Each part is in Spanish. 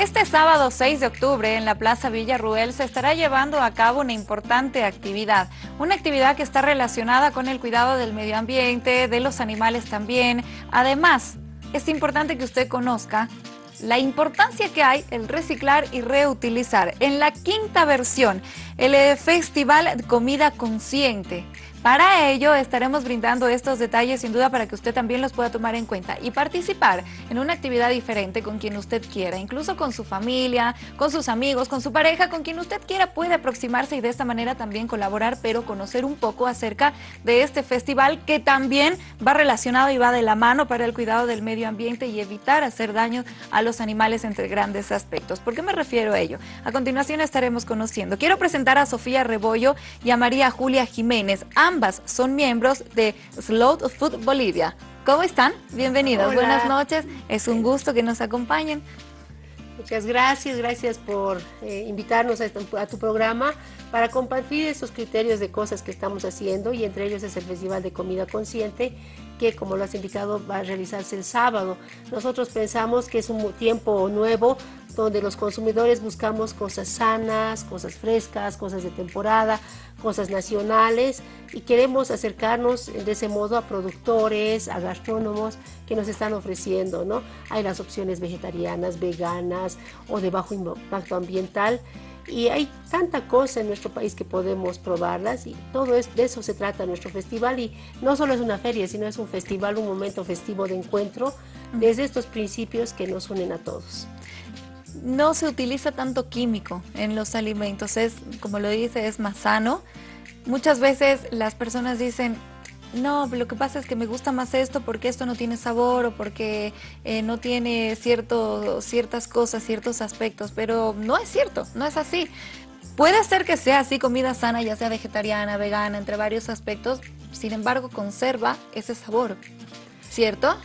Este sábado 6 de octubre en la Plaza Villarruel se estará llevando a cabo una importante actividad. Una actividad que está relacionada con el cuidado del medio ambiente, de los animales también. Además, es importante que usted conozca la importancia que hay el reciclar y reutilizar. En la quinta versión, el eh, Festival Comida Consciente. Para ello estaremos brindando estos detalles sin duda para que usted también los pueda tomar en cuenta y participar en una actividad diferente con quien usted quiera, incluso con su familia, con sus amigos, con su pareja, con quien usted quiera puede aproximarse y de esta manera también colaborar, pero conocer un poco acerca de este festival que también va relacionado y va de la mano para el cuidado del medio ambiente y evitar hacer daño a los animales entre grandes aspectos. ¿Por qué me refiero a ello? A continuación estaremos conociendo. Quiero presentar a Sofía Rebollo y a María Julia Jiménez. Son miembros de Slow Food Bolivia. ¿Cómo están? Bienvenidos, buenas noches. Es un gusto que nos acompañen. Muchas gracias, gracias por eh, invitarnos a, tu programa para compartir esos criterios de cosas que estamos haciendo y entre ellos es el Festival de Comida Consciente que como lo has indicado va a realizarse el sábado. Nosotros pensamos que es un tiempo nuevo donde los consumidores buscamos cosas sanas, cosas frescas, cosas de temporada, cosas nacionales y queremos acercarnos de ese modo a productores, a gastrónomos que nos están ofreciendo, ¿no? Hay las opciones vegetarianas, veganas o de bajo impacto ambiental y hay tanta cosa en nuestro país que podemos probarlas y todo es, de eso se trata nuestro festival y no solo es una feria, sino es un festival, un momento festivo de encuentro desde estos principios que nos unen a todos. No se utiliza tanto químico en los alimentos, es, como lo dice, es más sano. Muchas veces las personas dicen, no, lo que pasa es que me gusta más esto porque esto no tiene sabor o porque eh, no tiene cierto, ciertas cosas, ciertos aspectos, pero no es cierto, no es así. Puede ser que sea así comida sana, ya sea vegetariana, vegana, entre varios aspectos, sin embargo conserva ese sabor, ¿cierto?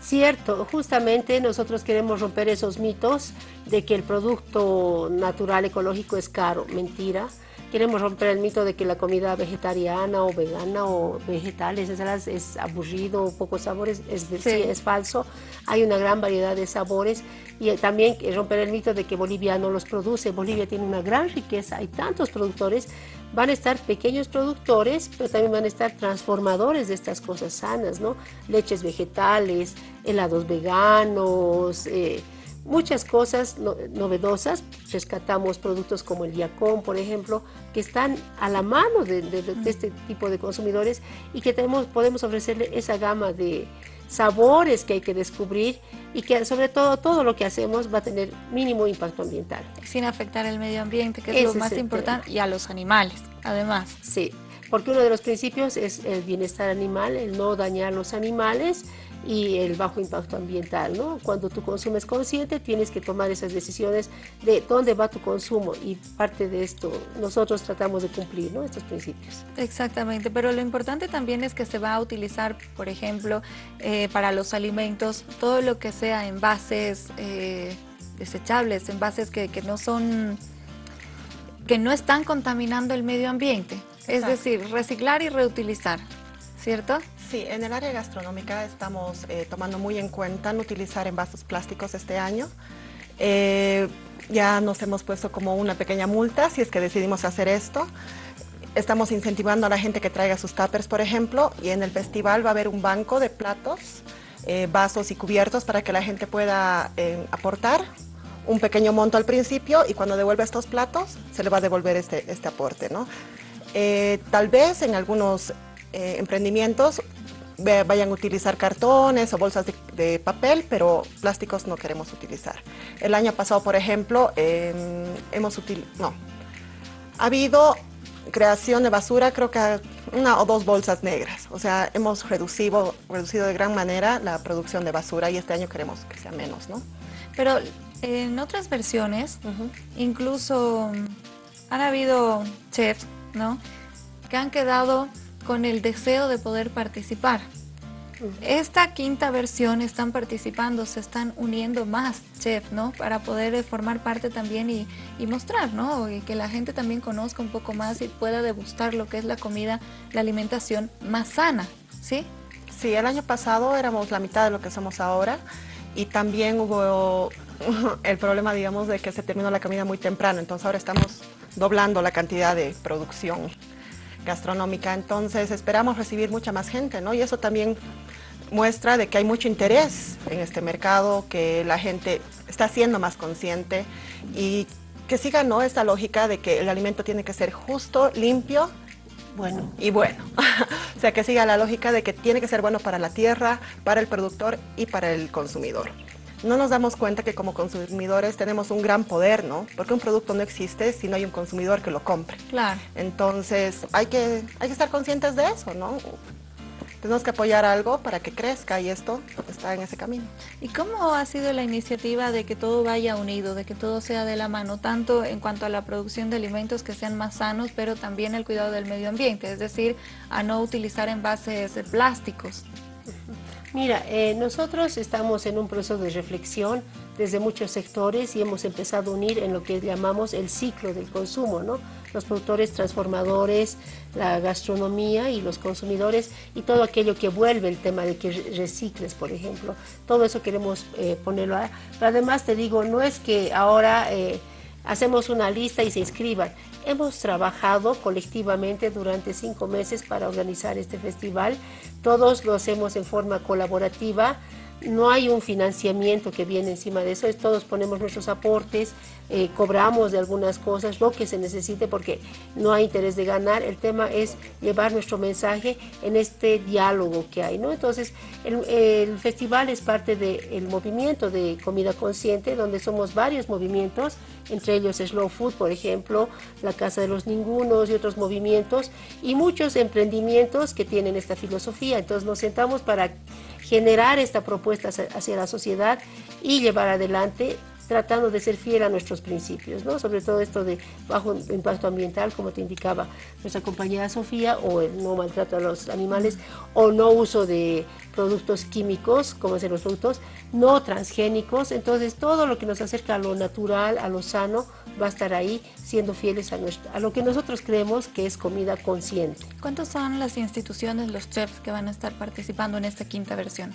Cierto, justamente nosotros queremos romper esos mitos de que el producto natural ecológico es caro, mentira queremos romper el mito de que la comida vegetariana o vegana o vegetales es, es aburrido, pocos sabores, es, es falso. Hay una gran variedad de sabores y también romper el mito de que Bolivia no los produce. Bolivia tiene una gran riqueza, hay tantos productores, van a estar pequeños productores, pero también van a estar transformadores de estas cosas sanas, ¿no? Leches vegetales, helados veganos, eh, muchas cosas novedosas. Rescatamos productos como el Yacón, por ejemplo, que están a la mano de, este tipo de consumidores y que tenemos, podemos ofrecerle esa gama de sabores que hay que descubrir y que sobre todo todo lo que hacemos va a tener mínimo impacto ambiental. Sin afectar el medio ambiente, que es lo más importante, y a los animales, además. Sí, porque uno de los principios es el bienestar animal, el no dañar los animales y el bajo impacto ambiental. ¿no? Cuando tú consumes consciente tienes que tomar esas decisiones de dónde va tu consumo y parte de esto nosotros tratamos de cumplir ¿no? estos principios. Exactamente, pero lo importante también es que se va a utilizar, por ejemplo, eh, para los alimentos, todo lo que sea envases eh, desechables, envases que, que no son que no están contaminando el medio ambiente. Es decir, reciclar y reutilizar, ¿cierto? Sí, en el área gastronómica estamos eh, tomando muy en cuenta no utilizar envases plásticos este año. Eh, ya nos hemos puesto como una pequeña multa si es que decidimos hacer esto. Estamos incentivando a la gente que traiga sus tuppers, por ejemplo, y en el festival va a haber un banco de platos, eh, vasos y cubiertos para que la gente pueda aportar un pequeño monto al principio y cuando devuelve estos platos se le va a devolver este, este aporte. ¿no? tal vez en algunos emprendimientos vayan a utilizar cartones o bolsas de, papel, pero plásticos no queremos utilizar. El año pasado, por ejemplo, hemos utilizado, no, ha habido creación de basura, creo que una o dos bolsas negras. O sea, hemos reducido, reducido de gran manera la producción de basura y este año queremos que sea menos, ¿no? Pero en otras versiones, incluso han habido chefs, ¿no? Que han quedado con el deseo de poder participar. Esta quinta versión están participando, se están uniendo más chefs, ¿no? Para poder eh, formar parte también y, mostrar, ¿no? Y que la gente también conozca un poco más y pueda degustar lo que es la comida, la alimentación más sana, ¿sí? Sí, el año pasado éramos la mitad de lo que somos ahora y también hubo el problema, digamos, de que se terminó la comida muy temprano, entonces ahora estamos doblando la cantidad de producción gastronómica, entonces esperamos recibir mucha más gente, ¿no? Y eso también muestra de que hay mucho interés en este mercado, que la gente está siendo más consciente y que siga ¿no? esta lógica de que el alimento tiene que ser justo, limpio bueno. y bueno. o sea, que siga la lógica de que tiene que ser bueno para la tierra, para el productor y para el consumidor. No nos damos cuenta que como consumidores tenemos un gran poder, ¿no? Porque un producto no existe si no hay un consumidor que lo compre. Claro. Entonces, hay que, hay que estar conscientes de eso, ¿no? tenemos que apoyar algo para que crezca y esto está en ese camino. ¿Y cómo ha sido la iniciativa de que todo vaya unido, de que todo sea de la mano, tanto en cuanto a la producción de alimentos que sean más sanos, pero también el cuidado del medio ambiente, es decir, a no utilizar envases plásticos? Mira, eh, nosotros estamos en un proceso de reflexión desde muchos sectores y hemos empezado a unir en lo que llamamos el ciclo del consumo, ¿no? los productores transformadores, la gastronomía y los consumidores y todo aquello que vuelve el tema de que recicles, por ejemplo. Todo eso queremos eh, ponerlo. Pero además te digo, no es que ahora eh, hacemos una lista y se inscriban. Hemos trabajado colectivamente durante cinco meses para organizar este festival. Todos lo hacemos en forma colaborativa no hay un financiamiento que viene encima de eso, es todos ponemos nuestros aportes, eh, cobramos de algunas cosas, lo que se necesite porque no hay interés de ganar, el tema es llevar nuestro mensaje en este diálogo que hay, ¿no? Entonces, el, festival es parte del movimiento de comida consciente, donde somos varios movimientos, entre ellos Slow Food, por ejemplo, la Casa de los Ningunos y otros movimientos, y muchos emprendimientos que tienen esta filosofía, entonces nos sentamos para generar esta propuesta hacia la sociedad y llevar adelante tratando de ser fiel a nuestros principios, ¿no? sobre todo esto de bajo impacto ambiental, como te indicaba nuestra compañera Sofía, o el no maltrato a los animales, o no uso de productos químicos, como ser los productos no transgénicos, entonces todo lo que nos acerca a lo natural, a lo sano, va a estar ahí siendo fieles a, a lo que nosotros creemos que es comida consciente. ¿Cuántas son las instituciones, los chefs que van a estar participando en esta quinta versión?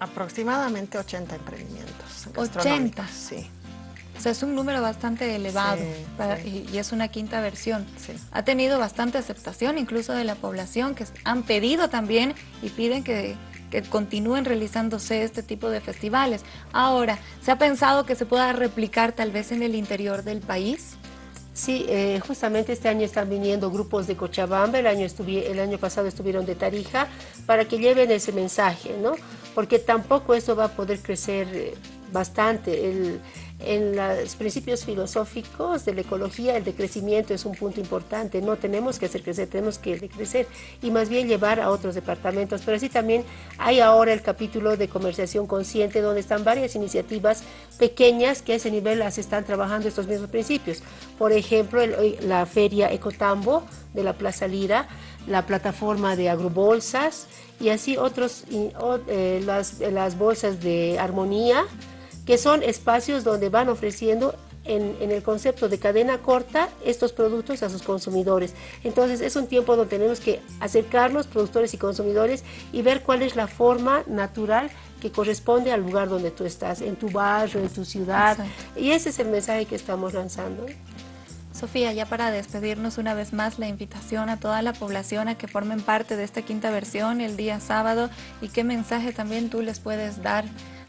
Aproximadamente 80 emprendimientos. 80. Sí. O sea, es un número bastante elevado Y, es una quinta versión. Ha tenido bastante aceptación incluso de la población que han pedido también y piden que, que continúen realizándose este tipo de festivales. Ahora, ¿se ha pensado que se pueda replicar tal vez en el interior del país? Sí, eh, justamente este año están viniendo grupos de Cochabamba, el año, el año pasado estuvieron de Tarija, para que lleven ese mensaje, ¿no? Porque tampoco eso va a poder crecer eh, bastante. El, en los principios filosóficos de la ecología el decrecimiento es un punto importante, no tenemos que hacer crecer, tenemos que decrecer y más bien llevar a otros departamentos, pero así también hay ahora el capítulo de comerciación consciente donde están varias iniciativas pequeñas que a ese nivel las están trabajando estos mismos principios, por ejemplo la feria Ecotambo de la Plaza Lira, la plataforma de agrobolsas y así otros, eh, las, las bolsas de armonía, que son espacios donde van ofreciendo en, el concepto de cadena corta estos productos a sus consumidores. Entonces es un tiempo donde tenemos que acercarnos, productores y consumidores, y ver cuál es la forma natural que corresponde al lugar donde tú estás, en tu barrio, en tu ciudad. Y ese es el mensaje que estamos lanzando. Sofía, ya para despedirnos una vez más, la invitación a toda la población a que formen parte de esta quinta versión el día sábado y qué mensaje también tú les puedes dar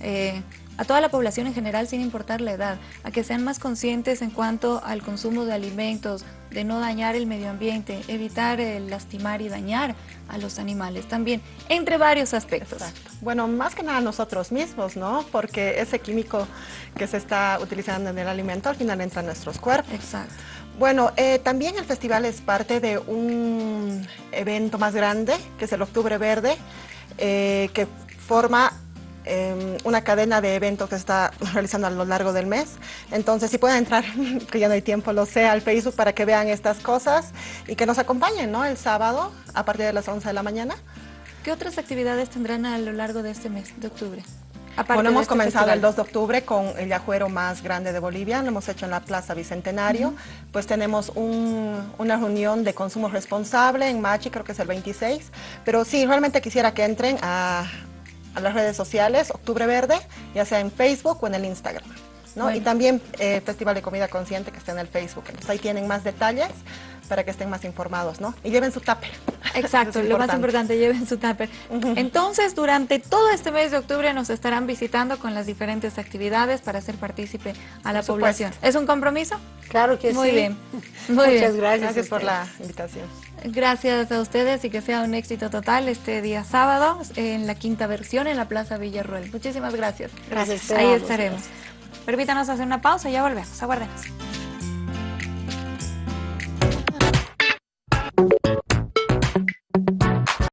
eh, a toda la población en general sin importar la edad, a que sean más conscientes en cuanto al consumo de alimentos, de no dañar el medio ambiente, evitar el lastimar y dañar a los animales también, entre varios aspectos. Bueno, más que nada nosotros mismos, ¿no? Porque ese químico que se está utilizando en el alimento al final entra en nuestros cuerpos. Exacto. Bueno, eh, también el festival es parte de un evento más grande, que es el Octubre Verde, eh, que forma Em, una cadena de eventos que se está realizando a lo largo del mes. Entonces, si pueden entrar, que ya no hay tiempo, lo sé, al Facebook para que vean estas cosas y que nos acompañen ¿no? el sábado a partir de las 11 de la mañana. ¿Qué otras actividades tendrán a lo largo de este mes de octubre? bueno, hemos este comenzado el 2 de octubre con el yajuero más grande de Bolivia, lo hemos hecho en la Plaza Bicentenario, pues tenemos una reunión de consumo responsable en Machi, creo que es el 26, pero sí, realmente quisiera que entren a, a las redes sociales, Octubre Verde, ya sea en Facebook o en el Instagram. ¿no? Y también eh, Festival de Comida Consciente que está en el Facebook. Entonces ahí tienen más detalles para que estén más informados, ¿no? Y lleven su tupper. Exacto, lo más importante, lleven su tupper. Entonces, durante todo este mes de octubre nos estarán visitando con las diferentes actividades para hacer partícipe a la población. ¿Es un compromiso? Claro que sí. Muy bien. Muchas gracias. Gracias por la invitación. Gracias a ustedes y que sea un éxito total este día sábado en la quinta versión en la Plaza Villarruel. Muchísimas gracias. Gracias. Ahí estaremos. Permítanos hacer una pausa y ya volvemos. Aguardemos.